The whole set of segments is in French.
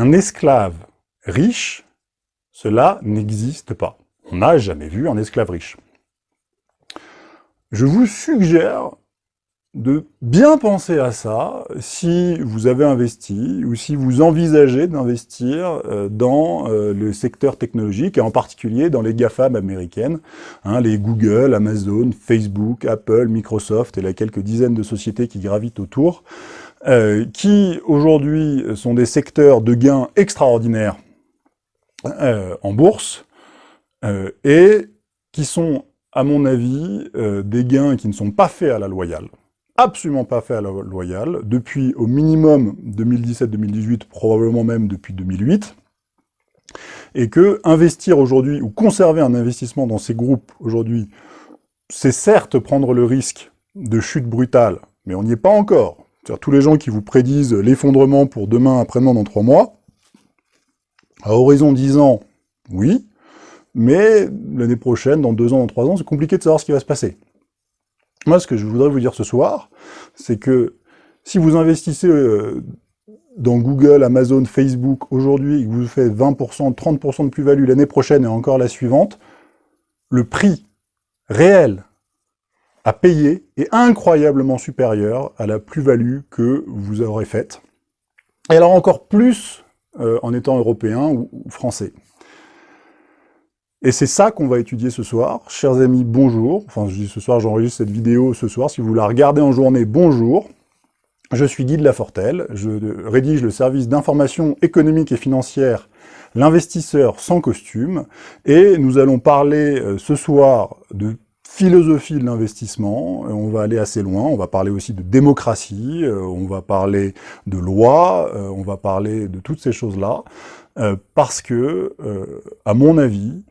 Un esclave riche, cela n'existe pas. On n'a jamais vu un esclave riche. Je vous suggère de bien penser à ça si vous avez investi ou si vous envisagez d'investir euh, dans euh, le secteur technologique et en particulier dans les GAFAM américaines, hein, les Google, Amazon, Facebook, Apple, Microsoft et la quelques dizaines de sociétés qui gravitent autour, euh, qui aujourd'hui sont des secteurs de gains extraordinaires en bourse et qui sont à mon avis, des gains qui ne sont pas faits à la loyale absolument pas fait à la loyale, depuis au minimum 2017-2018, probablement même depuis 2008, et que investir aujourd'hui, ou conserver un investissement dans ces groupes aujourd'hui, c'est certes prendre le risque de chute brutale, mais on n'y est pas encore. C'est-à-dire tous les gens qui vous prédisent l'effondrement pour demain, après-demain, dans trois mois, à horizon 10 ans, oui, mais l'année prochaine, dans deux ans, dans trois ans, c'est compliqué de savoir ce qui va se passer. Moi, ce que je voudrais vous dire ce soir, c'est que si vous investissez euh, dans Google, Amazon, Facebook aujourd'hui, et que vous faites 20%, 30% de plus-value l'année prochaine et encore la suivante, le prix réel à payer est incroyablement supérieur à la plus-value que vous aurez faite. Et alors encore plus euh, en étant européen ou français. Et c'est ça qu'on va étudier ce soir. Chers amis, bonjour. Enfin, je dis ce soir, j'enregistre cette vidéo ce soir. Si vous la regardez en journée, bonjour. Je suis Guy de Lafortelle. Je rédige le service d'information économique et financière L'investisseur sans costume. Et nous allons parler euh, ce soir de philosophie de l'investissement, on va aller assez loin, on va parler aussi de démocratie, euh, on va parler de loi, euh, on va parler de toutes ces choses-là, parce que, à mon avis,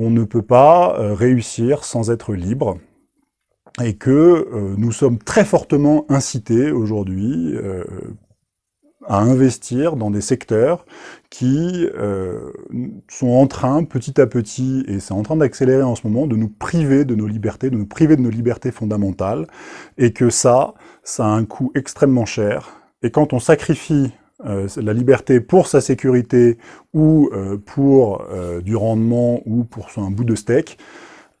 on ne peut pas euh, réussir sans être libre, et que euh, nous sommes très fortement incités aujourd'hui euh, à investir dans des secteurs qui sont en train, petit à petit, et c'est en train d'accélérer en ce moment, de nous priver de nos libertés, de nous priver de nos libertés fondamentales, et que ça, ça a un coût extrêmement cher. Et quand on sacrifie euh, la liberté pour sa sécurité ou euh, pour euh, du rendement ou pour un bout de steak,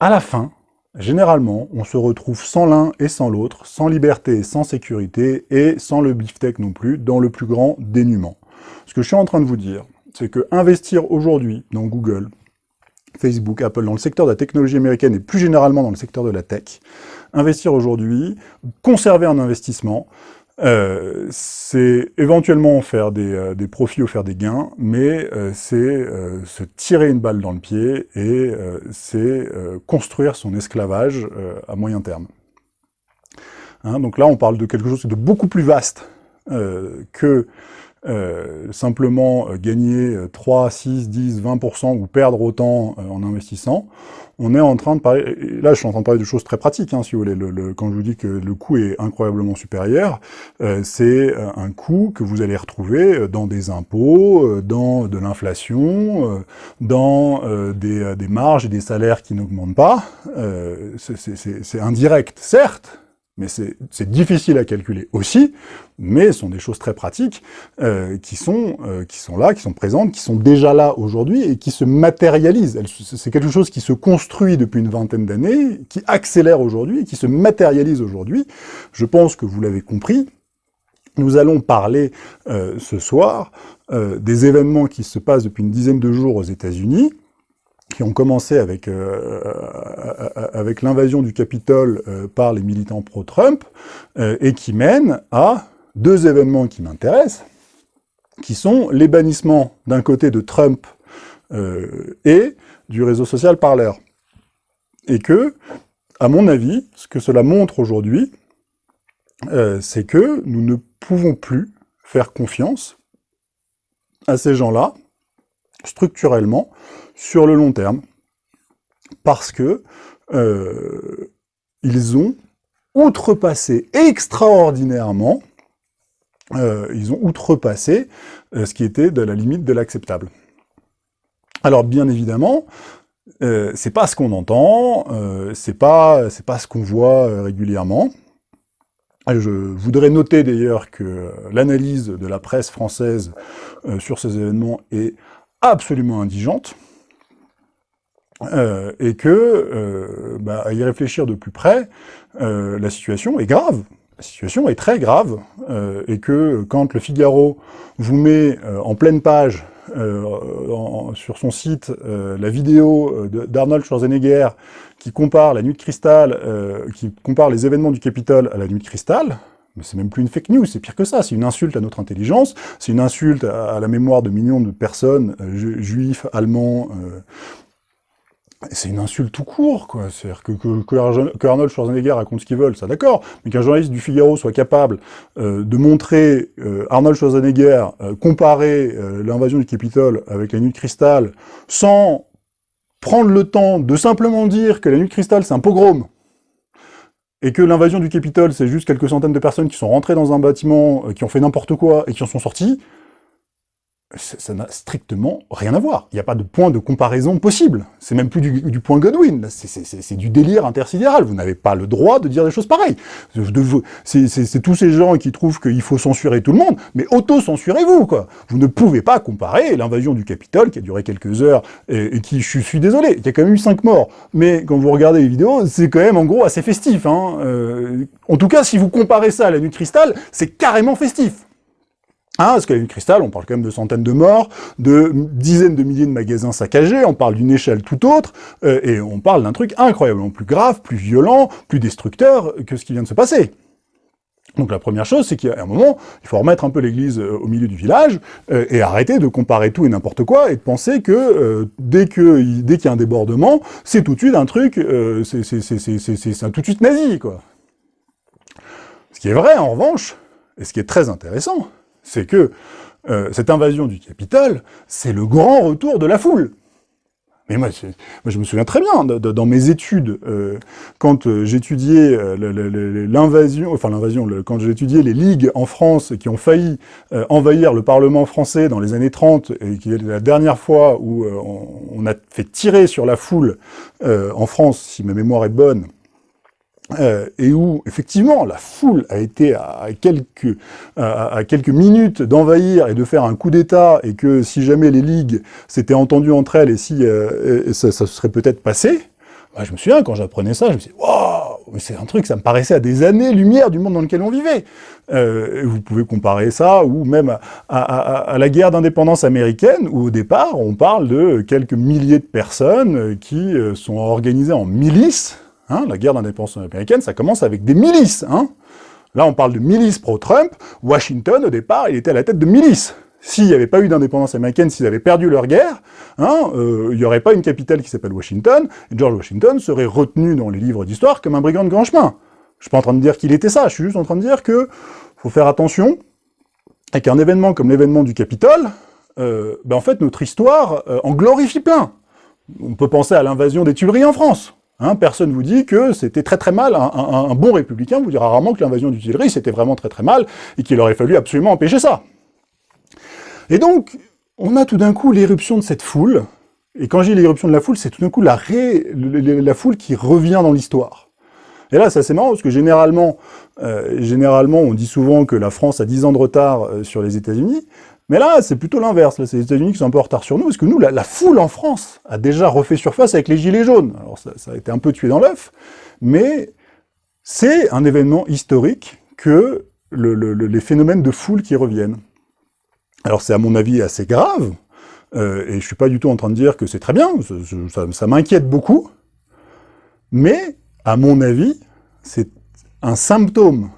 à la fin, généralement, on se retrouve sans l'un et sans l'autre, sans liberté sans sécurité, et sans le beefsteak non plus, dans le plus grand dénuement. Ce que je suis en train de vous dire, c'est que investir aujourd'hui dans Google, Facebook, Apple, dans le secteur de la technologie américaine et plus généralement dans le secteur de la tech, investir aujourd'hui, conserver un investissement, euh, c'est éventuellement faire des, euh, des, profits ou faire des gains, mais euh, c'est se tirer une balle dans le pied et c'est construire son esclavage à moyen terme. Hein, donc là, on parle de quelque chose de beaucoup plus vaste que simplement gagner 3, 6, 10, 20% ou perdre autant en investissant on est en train de parler, là je suis en train de parler de choses très pratiques, hein, si vous voulez, le, quand je vous dis que le coût est incroyablement supérieur, euh, c'est euh, un coût que vous allez retrouver euh, dans des impôts, dans de l'inflation, dans des, des, marges et des salaires qui n'augmentent pas, c'est indirect, certes, mais c'est difficile à calculer aussi, mais ce sont des choses très pratiques euh, qui, sont, euh, qui sont là, qui sont présentes, qui sont déjà là aujourd'hui et qui se matérialisent. C'est quelque chose qui se construit depuis une vingtaine d'années, qui accélère aujourd'hui, qui se matérialise aujourd'hui. Je pense que vous l'avez compris. Nous allons parler euh, ce soir des événements qui se passent depuis une dizaine de jours aux États-Unis, qui ont commencé avec, euh, euh, avec l'invasion du Capitole euh, par les militants pro-Trump, et qui mènent à deux événements qui m'intéressent, qui sont les bannissements d'un côté de Trump et du réseau social Parler. Et que, à mon avis, ce que cela montre aujourd'hui, c'est que nous ne pouvons plus faire confiance à ces gens-là, structurellement, sur le long terme, parce que euh, ils ont outrepassé extraordinairement, euh, ils ont outrepassé euh, ce qui était de la limite de l'acceptable. Alors bien évidemment, c'est pas ce qu'on entend, c'est pas, pas ce qu'on voit régulièrement, je voudrais noter d'ailleurs que l'analyse de la presse française sur ces événements est absolument indigente, et que, bah, à y réfléchir de plus près, la situation est grave. La situation est très grave, euh, et que quand le Figaro vous met euh, en pleine page euh, sur son site la vidéo d'Arnold Schwarzenegger qui compare la nuit de cristal, qui compare les événements du Capitole à la nuit de cristal, c'est même plus une fake news, c'est pire que ça, c'est une insulte à notre intelligence, c'est une insulte à, la mémoire de millions de personnes, juifs, allemands, c'est une insulte tout court, quoi. C'est-à-dire que, que, Arnold Schwarzenegger raconte ce qu'il veut, ça d'accord, mais qu'un journaliste du Figaro soit capable euh, de montrer euh, Arnold Schwarzenegger euh, comparer l'invasion du Capitole avec la nuit de cristal, sans prendre le temps de simplement dire que la nuit de cristal c'est un pogrom, et que l'invasion du Capitole c'est juste quelques centaines de personnes qui sont rentrées dans un bâtiment, qui ont fait n'importe quoi et qui en sont sortis, ça n'a strictement rien à voir. Il n'y a pas de point de comparaison possible. C'est même plus du, point Godwin. C'est du délire intersidéral. Vous n'avez pas le droit de dire des choses pareilles. C'est tous ces gens qui trouvent qu'il faut censurer tout le monde, mais auto-censurez-vous, quoi. Vous ne pouvez pas comparer l'invasion du Capitole, qui a duré quelques heures, et, qui, je suis désolé, il y a quand même eu cinq morts. Mais quand vous regardez les vidéos, c'est quand même, en gros, assez festif. Hein. Euh, en tout cas, si vous comparez ça à la nuit de cristal, c'est carrément festif. Hein, parce qu'à une cristal, on parle quand même de centaines de morts, de dizaines de milliers de magasins saccagés, on parle d'une échelle tout autre, euh, et on parle d'un truc incroyablement plus grave, plus violent, plus destructeur que ce qui vient de se passer. Donc la première chose, c'est qu'à un moment, il faut remettre un peu l'église euh, au milieu du village, euh, et arrêter de comparer tout et n'importe quoi, et de penser que dès qu'il y a un débordement, c'est tout de suite un truc, c'est tout de suite nazi, quoi. Ce qui est vrai, en revanche, et ce qui est très intéressant, c'est que euh, cette invasion du Capitole, c'est le grand retour de la foule. Mais moi, je me souviens très bien, dans mes études, euh, quand euh, j'étudiais l'invasion, enfin l'invasion, quand j'étudiais les ligues en France qui ont failli envahir le Parlement français dans les années 30, et qui est la dernière fois où on, a fait tirer sur la foule en France, si ma mémoire est bonne, euh, et où, effectivement, la foule a été à quelques, à, quelques minutes d'envahir et de faire un coup d'État, et que si jamais les ligues s'étaient entendues entre elles, et si euh, ça, ça, se serait peut-être passé, bah, je me souviens, quand j'apprenais ça, je me disais, waouh, c'est un truc, ça me paraissait à des années-lumière du monde dans lequel on vivait. Euh, vous pouvez comparer ça, ou même à, à la guerre d'indépendance américaine, où au départ, on parle de quelques milliers de personnes qui sont organisées en milices, Hein, la guerre d'indépendance américaine, ça commence avec des milices. Hein. Là, on parle de milices pro-Trump. Washington, au départ, il était à la tête de milices. S'il n'y avait pas eu d'indépendance américaine, s'ils avaient perdu leur guerre, hein, euh, il n'y aurait pas une capitale qui s'appelle Washington, et George Washington serait retenu dans les livres d'histoire comme un brigand de grand chemin. Je suis pas en train de dire qu'il était ça, je suis juste en train de dire que faut faire attention, et qu'un événement comme l'événement du Capitole, euh, ben en fait, notre histoire euh, en glorifie plein. On peut penser à l'invasion des Tuileries en France. Hein, personne vous dit que c'était très très mal, un, bon républicain vous dira rarement que l'invasion du Tuileries c'était vraiment très très mal, et qu'il aurait fallu absolument empêcher ça. Et donc, on a tout d'un coup l'éruption de cette foule, et quand j'ai l'éruption de la foule, c'est tout d'un coup la, foule qui revient dans l'histoire. Et là, c'est assez marrant, parce que généralement, euh, généralement, on dit souvent que la France a 10 ans de retard euh, sur les États-Unis, mais là, c'est plutôt l'inverse. C'est les États-Unis qui sont un peu en retard sur nous, parce que nous, la, foule en France a déjà refait surface avec les Gilets jaunes. Alors ça, a été un peu tué dans l'œuf, mais c'est un événement historique que les phénomènes de foule qui reviennent. Alors c'est à mon avis assez grave, euh, et je suis pas du tout en train de dire que c'est très bien, ça m'inquiète beaucoup, mais à mon avis, c'est un symptôme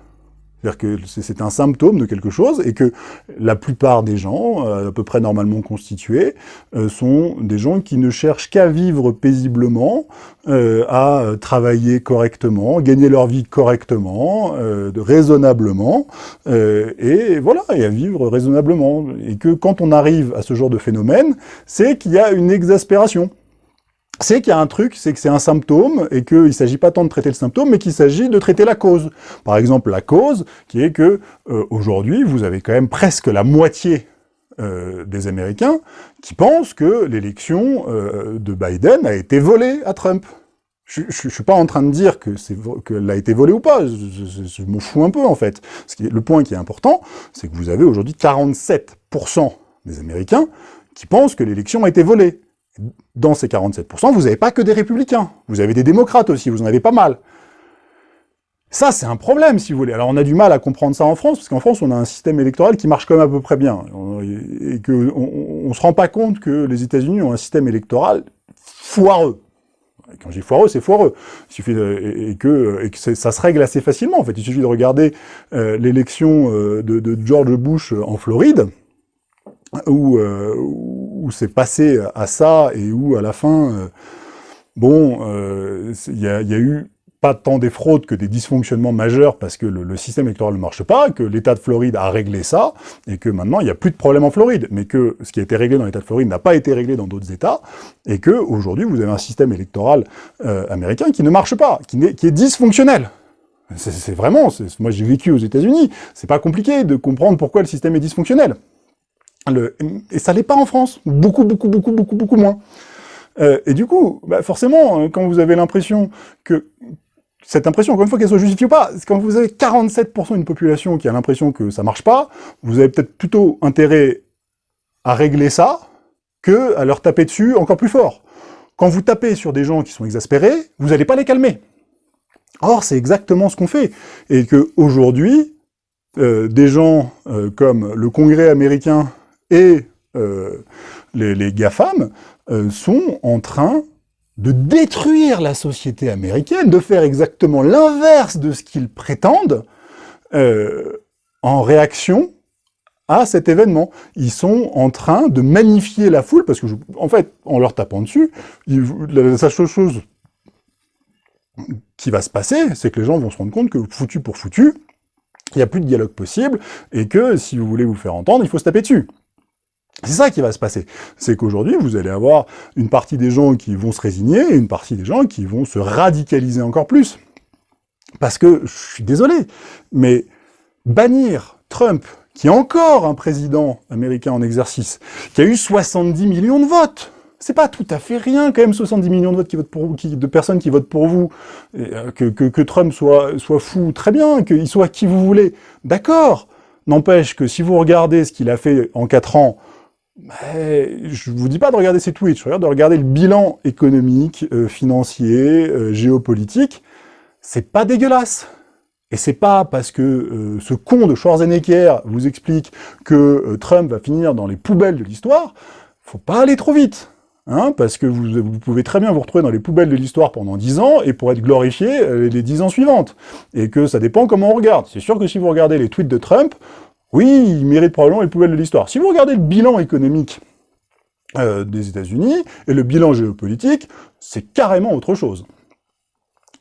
c'est-à-dire que c'est un symptôme de quelque chose, et que la plupart des gens, euh, à peu près normalement constitués, euh, sont des gens qui ne cherchent qu'à vivre paisiblement, euh, à travailler correctement, gagner leur vie correctement, raisonnablement, et voilà, et à vivre raisonnablement. Et que quand on arrive à ce genre de phénomène, c'est qu'il y a une exaspération c'est qu'il y a un truc, c'est que c'est un symptôme, et qu'il ne s'agit pas tant de traiter le symptôme, mais qu'il s'agit de traiter la cause. Par exemple, la cause, qui est que, euh, aujourd'hui, vous avez quand même presque la moitié euh, des Américains qui pensent que l'élection euh, de Biden a été volée à Trump. Je ne suis pas en train de dire que qu'elle a été volée ou pas, je, je, fous un peu en fait. le point qui est important, c'est que vous avez aujourd'hui 47% des Américains qui pensent que l'élection a été volée. Dans ces 47%, vous n'avez pas que des républicains, vous avez des démocrates aussi, vous en avez pas mal. Ça, c'est un problème, si vous voulez. Alors, on a du mal à comprendre ça en France, parce qu'en France, on a un système électoral qui marche quand même à peu près bien. Et qu'on ne se rend pas compte que les États-Unis ont un système électoral foireux. quand je dis foireux, c'est foireux. Il suffit et, que, ça se règle assez facilement. En fait, il suffit de regarder euh, l'élection euh, de, George Bush en Floride, où, euh, où c'est passé à ça, et où, à la fin, bon, il y, y, a eu pas tant des fraudes que des dysfonctionnements majeurs parce que le, système électoral ne marche pas, que l'État de Floride a réglé ça, et que maintenant il n'y a plus de problème en Floride, mais que ce qui a été réglé dans l'État de Floride n'a pas été réglé dans d'autres États, et que aujourd'hui vous avez un système électoral euh, américain qui ne marche pas, qui est, qui est dysfonctionnel. C'est vraiment, moi j'ai vécu aux États-Unis, c'est pas compliqué de comprendre pourquoi le système est dysfonctionnel. Et ça l'est pas en France, beaucoup, beaucoup, beaucoup, beaucoup, beaucoup moins. Euh, et du coup, bah forcément, quand vous avez l'impression que cette impression, encore une fois, qu'elle soit justifiée ou pas, quand vous avez 47% d'une population qui a l'impression que ça marche pas, vous avez peut-être plutôt intérêt à régler ça que à leur taper dessus encore plus fort. Quand vous tapez sur des gens qui sont exaspérés, vous n'allez pas les calmer. Or, c'est exactement ce qu'on fait. Et qu'aujourd'hui, euh, des gens euh, comme le Congrès américain et euh, les, GAFAM euh, sont en train de détruire la société américaine, de faire exactement l'inverse de ce qu'ils prétendent, euh, en réaction à cet événement. Ils sont en train de magnifier la foule, parce que, en fait, en leur tapant dessus, la, seule chose qui va se passer, c'est que les gens vont se rendre compte que foutu pour foutu, il n'y a plus de dialogue possible, et que si vous voulez vous faire entendre, il faut se taper dessus. C'est ça qui va se passer. C'est qu'aujourd'hui, vous allez avoir une partie des gens qui vont se résigner et une partie des gens qui vont se radicaliser encore plus. Parce que, je suis désolé, mais bannir Trump, qui est encore un président américain en exercice, qui a eu 70 millions de votes, c'est pas tout à fait rien quand même 70 millions de votes qui votent pour vous, de personnes qui votent pour vous, euh, que, Trump soit, soit fou, très bien, qu'il soit qui vous voulez, d'accord. N'empêche que si vous regardez ce qu'il a fait en 4 ans, je je vous dis pas de regarder ses tweets, je regarde de regarder le bilan économique, euh, financier, euh, géopolitique. C'est pas dégueulasse. Et c'est pas parce que euh, ce con de Schwarzenegger vous explique que Trump va finir dans les poubelles de l'histoire, faut pas aller trop vite. Hein, parce que vous, vous, pouvez très bien vous retrouver dans les poubelles de l'histoire pendant 10 ans, et pour être glorifié les 10 ans suivantes. Et que ça dépend comment on regarde. C'est sûr que si vous regardez les tweets de Trump, oui, il mérite probablement les poubelles de l'histoire. Si vous regardez le bilan économique euh, des États-Unis et le bilan géopolitique, c'est carrément autre chose.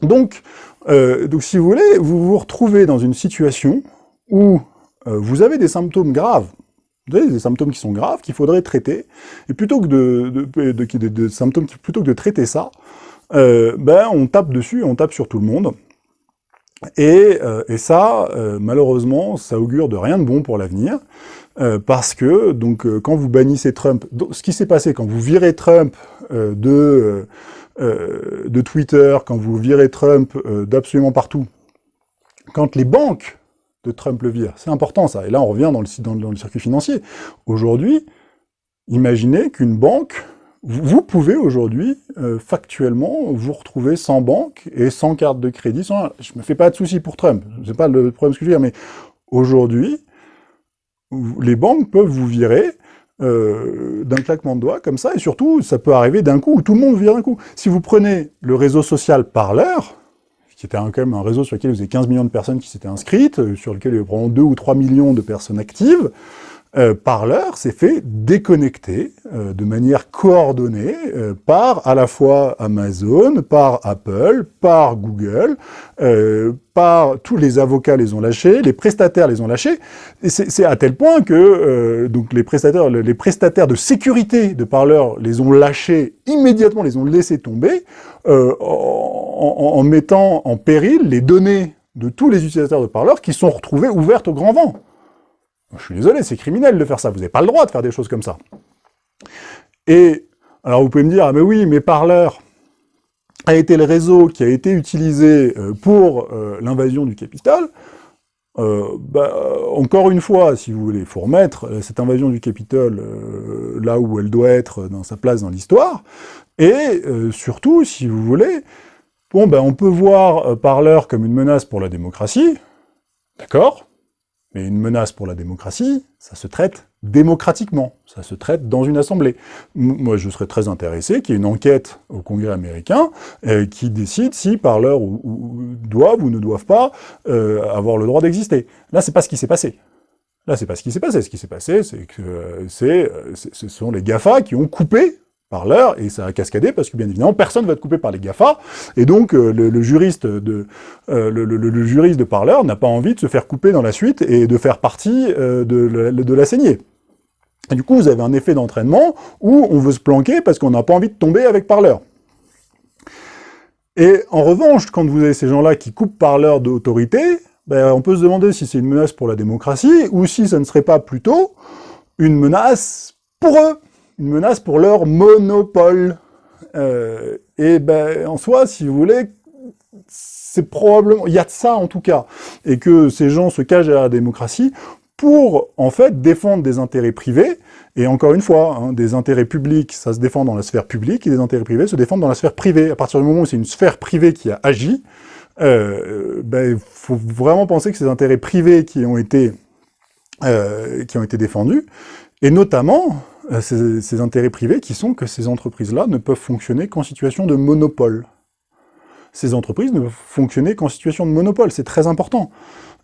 Donc, euh, donc, si vous voulez, vous vous retrouvez dans une situation où euh, vous avez des symptômes graves, vous avez des symptômes qui sont graves, qu'il faudrait traiter, et plutôt que de, de, symptômes, plutôt que de traiter ça, ben on tape dessus, on tape sur tout le monde, euh, et, ça, euh, malheureusement, ça augure de rien de bon pour l'avenir, euh, parce que donc quand vous bannissez Trump, ce qui s'est passé quand vous virez Trump de, de Twitter, quand vous virez Trump d'absolument partout, quand les banques de Trump le virent, c'est important ça, et là on revient dans le circuit financier. Aujourd'hui, imaginez qu'une banque vous pouvez aujourd'hui, euh, factuellement, vous retrouver sans banque et sans carte de crédit. Sans... Je me fais pas de soucis pour Trump, c'est pas le problème que je veux dire, mais aujourd'hui, les banques peuvent vous virer euh, d'un claquement de doigts comme ça, et surtout, ça peut arriver d'un coup, où tout le monde vire d'un coup. Si vous prenez le réseau social Parler, qui était quand même un réseau sur lequel vous avez 15 millions de personnes qui s'étaient inscrites, euh, sur lequel il y avait probablement 2 ou 3 millions de personnes actives, euh, s'est fait déconnecter euh, de manière coordonnée euh, par à la fois Amazon, par Apple, par Google, par tous les avocats les ont lâchés, les prestataires les ont lâchés, et c'est à tel point que donc les prestataires, les prestataires de sécurité de Parler les ont lâchés immédiatement, les ont laissés tomber, en, en mettant en péril les données de tous les utilisateurs de Parler qui sont retrouvés ouvertes au grand vent. Je suis désolé, c'est criminel de faire ça, vous n'avez pas le droit de faire des choses comme ça. Et, alors vous pouvez me dire, ah mais oui, mais Parleur a été le réseau qui a été utilisé euh, pour euh, l'invasion du Capitole. bah, encore une fois, si vous voulez, il faut remettre cette invasion du Capitole là où elle doit être dans sa place dans l'histoire, et surtout, si vous voulez, bon, ben, on peut voir Parleur comme une menace pour la démocratie, d'accord? Mais une menace pour la démocratie, ça se traite démocratiquement, ça se traite dans une assemblée. Moi, je serais très intéressé qu'il y ait une enquête au Congrès américain euh, qui décide si parleurs ou, doivent ou ne doivent pas euh, avoir le droit d'exister. Là, c'est pas ce qui s'est passé. Là, c'est pas ce qui s'est passé. Ce qui s'est passé, c'est que euh, ce sont les GAFA qui ont coupé par l'heure, et ça a cascadé parce que bien évidemment personne ne va être coupé par les GAFA, et donc euh, le, juriste de euh, le, juriste de parleur n'a pas envie de se faire couper dans la suite et de faire partie euh, de, la saignée. Du coup, vous avez un effet d'entraînement où on veut se planquer parce qu'on n'a pas envie de tomber avec parleur. Et en revanche, quand vous avez ces gens-là qui coupent parleur d'autorité, ben, on peut se demander si c'est une menace pour la démocratie ou si ça ne serait pas plutôt une menace pour eux une menace pour leur monopole. Euh, et ben, en soi, si vous voulez, c'est probablement, il y a de ça en tout cas, et que ces gens se cachent à la démocratie pour, en fait, défendre des intérêts privés, et encore une fois, hein, des intérêts publics, ça se défend dans la sphère publique, et des intérêts privés se défendent dans la sphère privée. À partir du moment où c'est une sphère privée qui a agi, euh, ben, il faut vraiment penser que ces intérêts privés qui ont été, euh, qui ont été défendus, et notamment, euh, ces, intérêts privés qui sont que ces entreprises-là ne peuvent fonctionner qu'en situation de monopole. Ces entreprises ne peuvent fonctionner qu'en situation de monopole, c'est très important.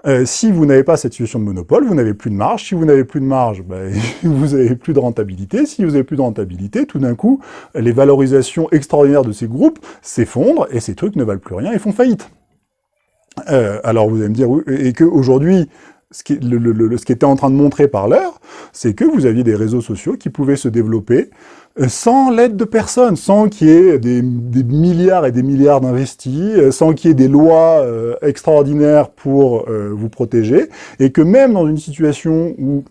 Euh, si vous n'avez pas cette situation de monopole, vous n'avez plus de marge. Si vous n'avez plus de marge, ben, vous n'avez plus de rentabilité. Si vous n'avez plus de rentabilité, tout d'un coup, les valorisations extraordinaires de ces groupes s'effondrent et ces trucs ne valent plus rien et font faillite. Euh, alors vous allez me dire, et qu'aujourd'hui, ce ce qui était en train de montrer par l'heure, c'est que vous aviez des réseaux sociaux qui pouvaient se développer euh, sans l'aide de personne, sans qu'il y ait des, milliards et des milliards d'investis, euh, sans qu'il y ait des lois euh, extraordinaires pour vous protéger, et que même dans une situation où,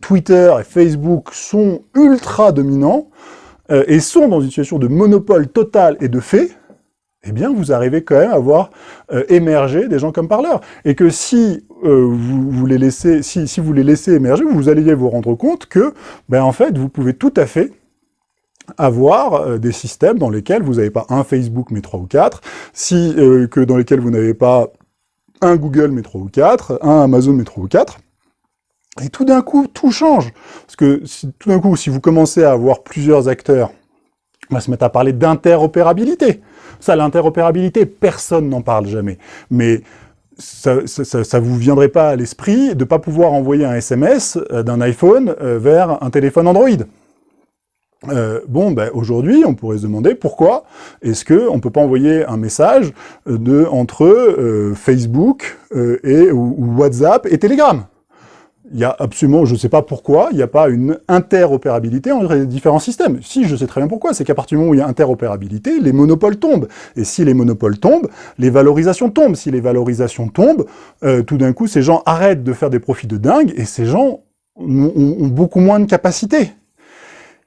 Twitter et Facebook sont ultra dominants, et sont dans une situation de monopole total et de fait, eh bien, vous arrivez quand même à voir émerger des gens comme parleurs. Et que si euh, vous, les si, vous les laissez émerger, vous allez vous rendre compte que, ben, en fait, vous pouvez tout à fait avoir euh, des systèmes dans lesquels vous n'avez pas un Facebook mais trois ou quatre, si, euh, que dans lesquels vous n'avez pas un Google mais trois ou quatre, un Amazon mais trois ou quatre, et tout d'un coup, tout change. Parce que tout d'un coup, si vous commencez à avoir plusieurs acteurs, on va se mettre à parler d'interopérabilité. Ça, l'interopérabilité, personne n'en parle jamais. Mais ça, ça, vous viendrait pas à l'esprit de pas pouvoir envoyer un SMS euh, d'un iPhone euh, vers un téléphone Android. Euh, bon, ben, aujourd'hui, on pourrait se demander pourquoi est-ce qu'on ne peut pas envoyer un message de, entre Facebook et, ou WhatsApp et Telegram il y a absolument, je ne sais pas pourquoi, il n'y a pas une interopérabilité entre les différents systèmes. Si, je sais très bien pourquoi, c'est qu'à partir du moment où il y a interopérabilité, les monopoles tombent. Et si les monopoles tombent, les valorisations tombent. Si les valorisations tombent, euh, tout d'un coup, ces gens arrêtent de faire des profits de dingue, et ces gens ont, beaucoup moins de capacité.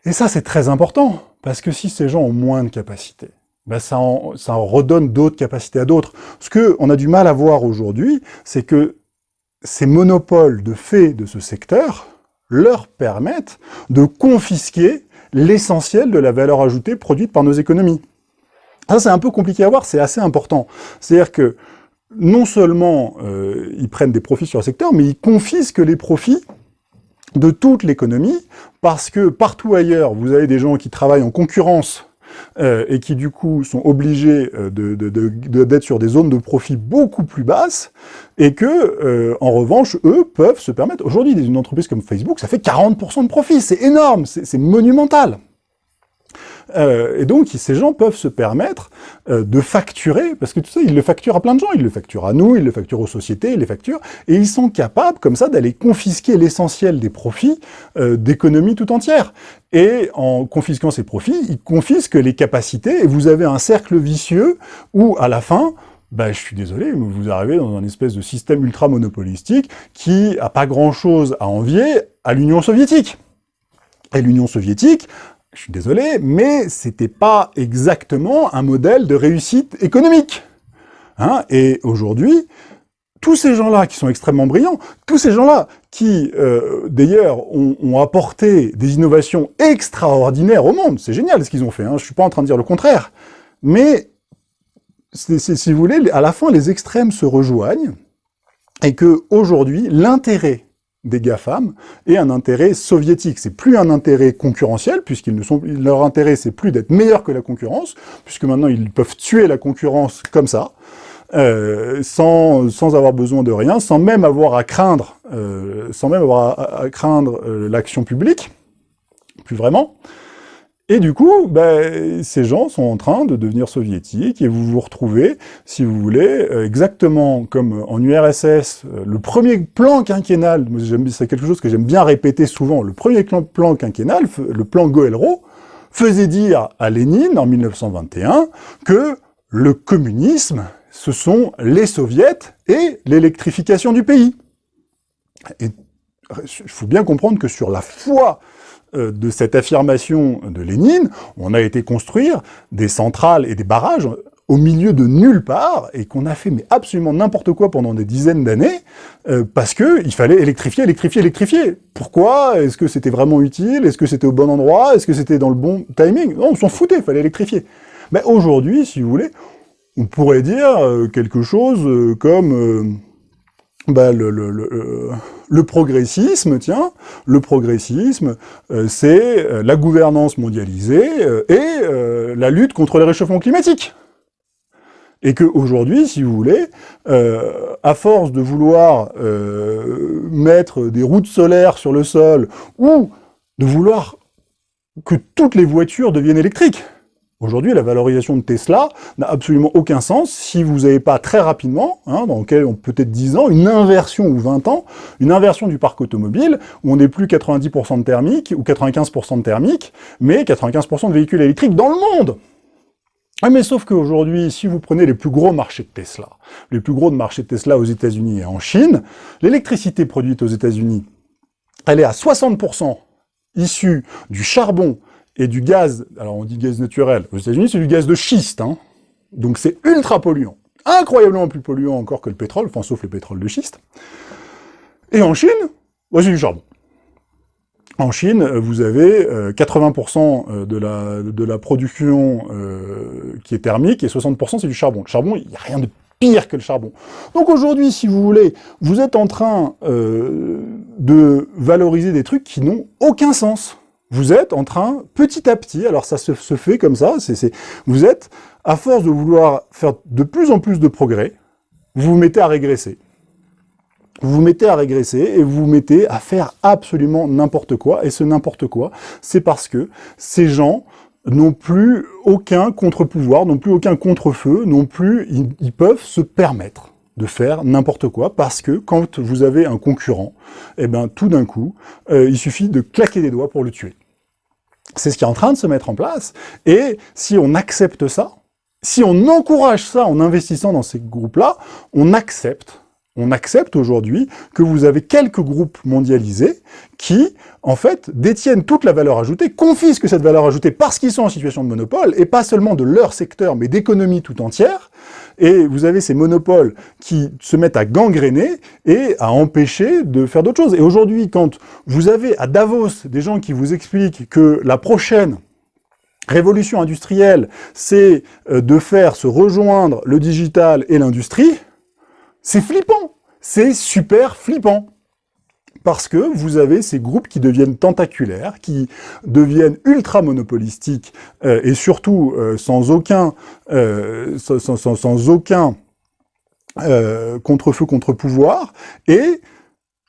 Et ça, c'est très important, parce que si ces gens ont moins de capacité, ben ça, en, ça en redonne d'autres capacités à d'autres. Ce qu'on a du mal à voir aujourd'hui, c'est que ces monopoles de fait de ce secteur leur permettent de confisquer l'essentiel de la valeur ajoutée produite par nos économies. Ça, c'est un peu compliqué à voir, c'est assez important. C'est-à-dire que non seulement euh, ils prennent des profits sur le secteur, mais ils confisquent les profits de toute l'économie, parce que partout ailleurs, vous avez des gens qui travaillent en concurrence euh, et qui du coup sont obligés euh, d'être sur des zones de profit beaucoup plus basses, et que, euh, en revanche, eux peuvent se permettre, aujourd'hui, une entreprise comme Facebook, ça fait 40% de profit, c'est énorme, c'est monumental. Euh, et donc, ces gens peuvent se permettre euh, de facturer, parce que tu sais, ils le facturent à plein de gens, ils le facturent à nous, ils le facturent aux sociétés, ils les facturent, et ils sont capables, comme ça, d'aller confisquer l'essentiel des profits euh, d'économie tout entière. Et en confisquant ces profits, ils confisquent les capacités, et vous avez un cercle vicieux où, à la fin, ben, je suis désolé, mais vous arrivez dans un espèce de système ultra-monopolistique qui a pas grand-chose à envier à l'Union soviétique. Et l'Union soviétique je suis désolé, mais c'était pas exactement un modèle de réussite économique. Hein et aujourd'hui, tous ces gens-là qui sont extrêmement brillants, tous ces gens-là qui, euh, d'ailleurs, ont, apporté des innovations extraordinaires au monde, c'est génial ce qu'ils ont fait, hein, je ne suis pas en train de dire le contraire, mais, si vous voulez, à la fin, les extrêmes se rejoignent, et que aujourd'hui, l'intérêt des GAFAM est un intérêt soviétique. C'est plus un intérêt concurrentiel, puisqu'ils ne sont, leur intérêt, c'est plus d'être meilleur que la concurrence, puisque maintenant, ils peuvent tuer la concurrence comme ça, euh, sans, sans avoir besoin de rien, sans même avoir à craindre, euh, sans même avoir à, craindre euh, l'action publique, plus vraiment. Et du coup, ben, ces gens sont en train de devenir soviétiques, et vous vous retrouvez, si vous voulez, euh, exactement comme en URSS, euh, le premier plan quinquennal, c'est quelque chose que j'aime bien répéter souvent, le premier plan quinquennal, le plan Goelro, faisait dire à Lénine, en 1921, que le communisme, ce sont les soviets et l'électrification du pays. Et il faut bien comprendre que sur la foi euh, de cette affirmation de Lénine, on a été construire des centrales et des barrages au milieu de nulle part, et qu'on a fait mais absolument n'importe quoi pendant des dizaines d'années, euh, parce que il fallait électrifier, électrifier, électrifier. Pourquoi? Est-ce que c'était vraiment utile? Est-ce que c'était au bon endroit? Est-ce que c'était dans le bon timing? Non, on s'en foutait, il fallait électrifier. Mais aujourd'hui, si vous voulez, on pourrait dire euh, quelque chose comme bah, le, le, le, le, progressisme, tiens, le progressisme, euh, c'est euh, la gouvernance mondialisée euh, et la lutte contre le réchauffement climatique. Et qu'aujourd'hui, si vous voulez, à force de vouloir mettre des routes solaires sur le sol, ou de vouloir que toutes les voitures deviennent électriques, Aujourd'hui, la valorisation de Tesla n'a absolument aucun sens si vous n'avez pas très rapidement, hein, dans peut-être 10 ans, une inversion ou 20 ans, une inversion du parc automobile, où on n'est plus 90% de thermique ou 95% de thermique, mais 95% de véhicules électriques dans le monde. Ah, mais sauf qu'aujourd'hui, si vous prenez les plus gros marchés de Tesla, les plus gros de marchés de Tesla aux États-Unis et en Chine, l'électricité produite aux États-Unis, elle est à 60% issue du charbon et du gaz, alors on dit gaz naturel, aux États-Unis c'est du gaz de schiste, hein. donc c'est ultra polluant, incroyablement plus polluant encore que le pétrole, enfin sauf le pétrole de schiste. Et en Chine, c'est du charbon. En Chine, vous avez 80% euh, euh, de la, de la production euh, qui est thermique et 60% c'est du charbon. Le charbon, il n'y a rien de pire que le charbon. Donc aujourd'hui, si vous voulez, vous êtes en train de valoriser des trucs qui n'ont aucun sens vous êtes en train, petit à petit, alors ça se, fait comme ça, vous êtes, à force de vouloir faire de plus en plus de progrès, vous vous mettez à régresser. Vous vous mettez à régresser et vous vous mettez à faire absolument n'importe quoi. Et ce n'importe quoi, c'est parce que ces gens n'ont plus aucun contre-pouvoir, n'ont plus aucun contre-feu, n'ont plus, ils peuvent se permettre de faire n'importe quoi, parce que quand vous avez un concurrent, eh ben tout d'un coup, euh, il suffit de claquer des doigts pour le tuer. C'est ce qui est en train de se mettre en place, et si on accepte ça, si on encourage ça en investissant dans ces groupes-là, on accepte on accepte aujourd'hui que vous avez quelques groupes mondialisés qui, en fait, détiennent toute la valeur ajoutée, confisquent cette valeur ajoutée parce qu'ils sont en situation de monopole, et pas seulement de leur secteur, mais d'économie tout entière, et vous avez ces monopoles qui se mettent à gangréner et à empêcher de faire d'autres choses. Et aujourd'hui, quand vous avez à Davos des gens qui vous expliquent que la prochaine révolution industrielle, c'est euh, de faire se rejoindre le digital et l'industrie, c'est flippant, c'est super flippant parce que vous avez ces groupes qui deviennent tentaculaires, qui deviennent ultra monopolistiques, euh, et surtout euh, sans aucun, euh, sans, aucun contre-feu, contre-pouvoir, et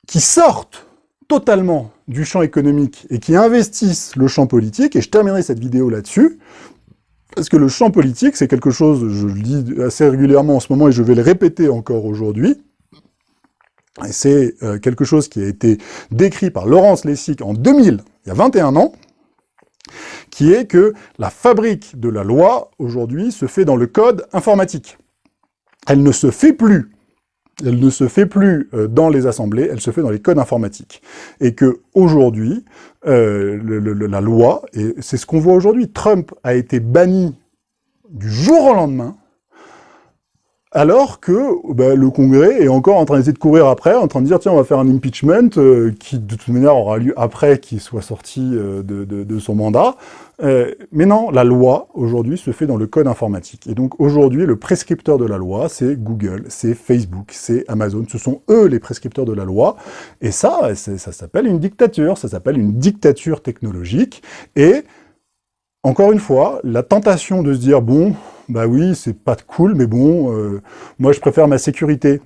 qui sortent totalement du champ économique et qui investissent le champ politique, et je terminerai cette vidéo là-dessus, parce que le champ politique, c'est quelque chose, je le dis assez régulièrement en ce moment, et je vais le répéter encore aujourd'hui, et c'est euh, quelque chose qui a été décrit par Laurence Lessig en 2000, il y a 21 ans, qui est que la fabrique de la loi, aujourd'hui, se fait dans le code informatique. Elle ne se fait plus, elle ne se fait plus euh, dans les assemblées, elle se fait dans les codes informatiques. Et que aujourd'hui, euh, la loi, et c'est ce qu'on voit aujourd'hui, Trump a été banni du jour au lendemain, alors que bah, le Congrès est encore en train d'essayer de courir après, en train de dire, tiens, on va faire un impeachment euh, qui, de toute manière, aura lieu après qu'il soit sorti euh, de, son mandat. Euh, mais non, la loi, aujourd'hui, se fait dans le code informatique. Et donc, aujourd'hui, le prescripteur de la loi, c'est Google, c'est Facebook, c'est Amazon. Ce sont eux les prescripteurs de la loi. Et ça, ça s'appelle une dictature. Ça s'appelle une dictature technologique. Et, encore une fois, la tentation de se dire, bon, bah oui, c'est pas cool, mais bon, euh, moi je préfère ma sécurité.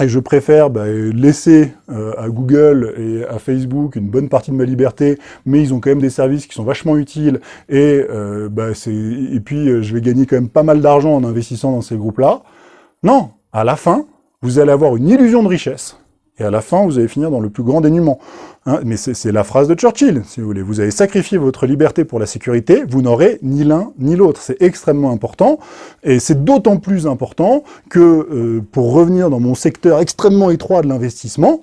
Et je préfère bah, laisser euh, à Google et à Facebook une bonne partie de ma liberté, mais ils ont quand même des services qui sont vachement utiles, et, euh, bah, et puis je vais gagner quand même pas mal d'argent en investissant dans ces groupes-là. Non, à la fin, vous allez avoir une illusion de richesse, et à la fin, vous allez finir dans le plus grand dénuement. Hein, mais c'est la phrase de Churchill, si vous voulez. Vous avez sacrifié votre liberté pour la sécurité, vous n'aurez ni l'un ni l'autre. C'est extrêmement important, et c'est d'autant plus important que, euh, pour revenir dans mon secteur extrêmement étroit de l'investissement,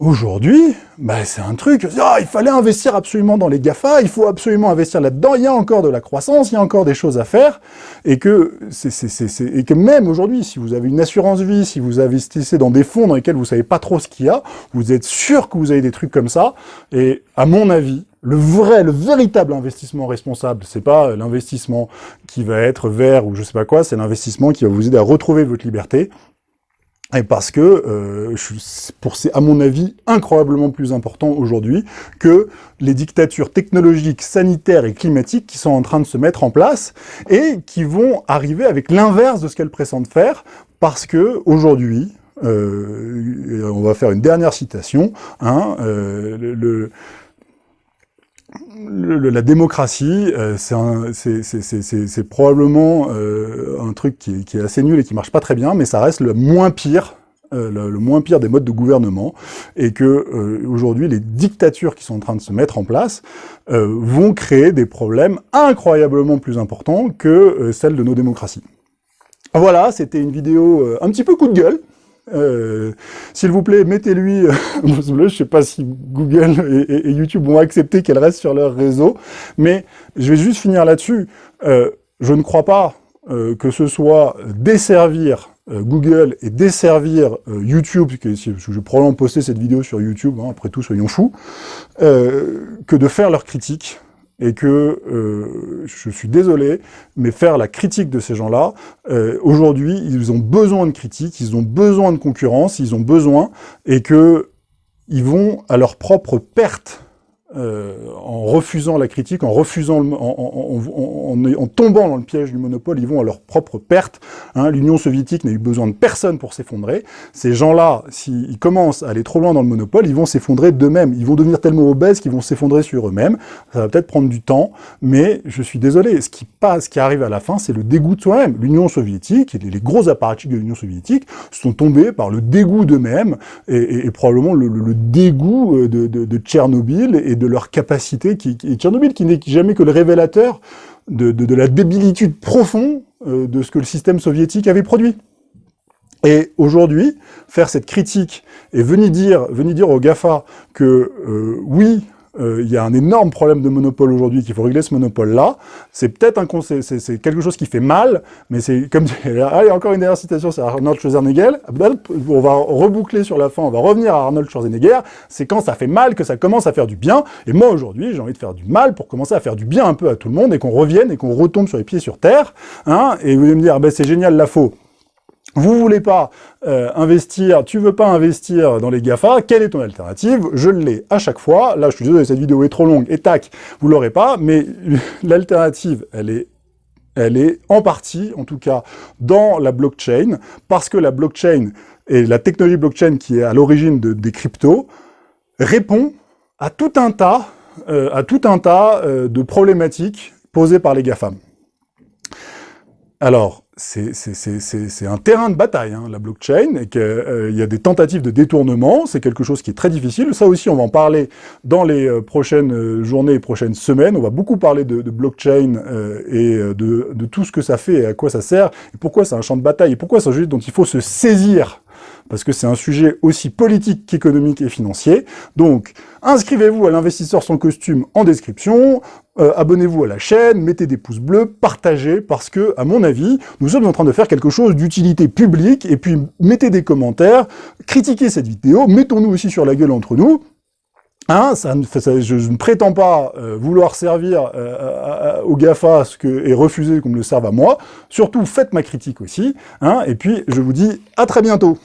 Aujourd'hui, bah, c'est un truc, ah, il fallait investir absolument dans les GAFA, il faut absolument investir là-dedans, il y a encore de la croissance, il y a encore des choses à faire, et que, et que même aujourd'hui, si vous avez une assurance vie, si vous investissez dans des fonds dans lesquels vous savez pas trop ce qu'il y a, vous êtes sûr que vous avez des trucs comme ça, et à mon avis, le vrai, le véritable investissement responsable, c'est pas l'investissement qui va être vert ou je sais pas quoi, c'est l'investissement qui va vous aider à retrouver votre liberté, et parce que euh, pour c'est à mon avis incroyablement plus important aujourd'hui que les dictatures technologiques, sanitaires et climatiques qui sont en train de se mettre en place et qui vont arriver avec l'inverse de ce qu'elles pressentent faire parce que aujourd'hui, euh, on va faire une dernière citation, hein, euh, le, la démocratie, euh, c'est probablement euh, un truc qui est, assez nul et qui marche pas très bien, mais ça reste le moins pire euh, le, moins pire des modes de gouvernement, et que aujourd'hui les dictatures qui sont en train de se mettre en place vont créer des problèmes incroyablement plus importants que celles de nos démocraties. Voilà, c'était une vidéo un petit peu coup de gueule, euh, s'il vous plaît, mettez-lui euh, Je ne sais pas si Google et, YouTube vont accepter qu'elle reste sur leur réseau, mais je vais juste finir là-dessus. Euh, je ne crois pas que ce soit desservir Google et desservir YouTube, que je vais probablement poster cette vidéo sur YouTube, hein, après tout, soyons fous, que de faire leurs critiques et que, euh, je suis désolé, mais faire la critique de ces gens-là, euh, aujourd'hui, ils ont besoin de critique, ils ont besoin de concurrence, ils ont besoin, et que ils vont à leur propre perte euh, en refusant la critique, en refusant, en, tombant dans le piège du monopole, ils vont à leur propre perte. Hein. L'Union soviétique n'a eu besoin de personne pour s'effondrer. Ces gens-là, s'ils commencent à aller trop loin dans le monopole, ils vont s'effondrer d'eux-mêmes. Ils vont devenir tellement obèses qu'ils vont s'effondrer sur eux-mêmes. Ça va peut-être prendre du temps, mais je suis désolé. Ce qui passe, ce qui arrive à la fin, c'est le dégoût de soi-même. L'Union soviétique, et les gros apparatchiks de l'Union soviétique, sont tombés par le dégoût d'eux-mêmes, et, probablement le, dégoût euh, de, de, de Tchernobyl et de leur capacité, qui, qui Tchernobyl qui n'est jamais que le révélateur de, de, la débilitude profonde euh, de ce que le système soviétique avait produit. Et aujourd'hui, faire cette critique et venir dire, venir dire aux GAFA que euh, oui, euh, il y a un énorme problème de monopole aujourd'hui, qu'il faut régler ce monopole-là. C'est peut-être un c'est quelque chose qui fait mal, mais c'est comme... Allez, encore une dernière citation, c'est Arnold Schwarzenegger. On va reboucler sur la fin, on va revenir à Arnold Schwarzenegger. C'est quand ça fait mal que ça commence à faire du bien. Et moi, aujourd'hui, j'ai envie de faire du mal pour commencer à faire du bien un peu à tout le monde et qu'on revienne et qu'on retombe sur les pieds sur terre. Hein, et vous allez me dire, ah ben, c'est génial la faux vous voulez pas euh, investir, tu veux pas investir dans les GAFA, quelle est ton alternative? Je l'ai à chaque fois. Là, je suis désolé, cette vidéo est trop longue, et tac, vous l'aurez pas, mais l'alternative, elle est elle est en partie, en tout cas, dans la blockchain, parce que la blockchain et la technologie blockchain qui est à l'origine de, des cryptos répond à tout un tas, euh, à tout un tas euh, de problématiques posées par les GAFAM. Alors, c'est un terrain de bataille, hein, la blockchain, et qu'il euh, y a des tentatives de détournement, c'est quelque chose qui est très difficile. Ça aussi, on va en parler dans les euh, prochaines euh, journées et prochaines semaines. On va beaucoup parler de, blockchain et de, tout ce que ça fait et à quoi ça sert, et pourquoi c'est un champ de bataille, et pourquoi c'est un jeu dont il faut se saisir parce que c'est un sujet aussi politique qu'économique et financier. Donc, inscrivez-vous à l'investisseur sans costume en description, euh, abonnez-vous à la chaîne, mettez des pouces bleus, partagez, parce que, à mon avis, nous sommes en train de faire quelque chose d'utilité publique, et puis mettez des commentaires, critiquez cette vidéo, mettons-nous aussi sur la gueule entre nous, Hein, ça, je, ne prétends pas euh, vouloir servir euh, GAFA ce que, et refuser qu'on me le serve à moi. Surtout, faites ma critique aussi. Hein, et puis, je vous dis à très bientôt.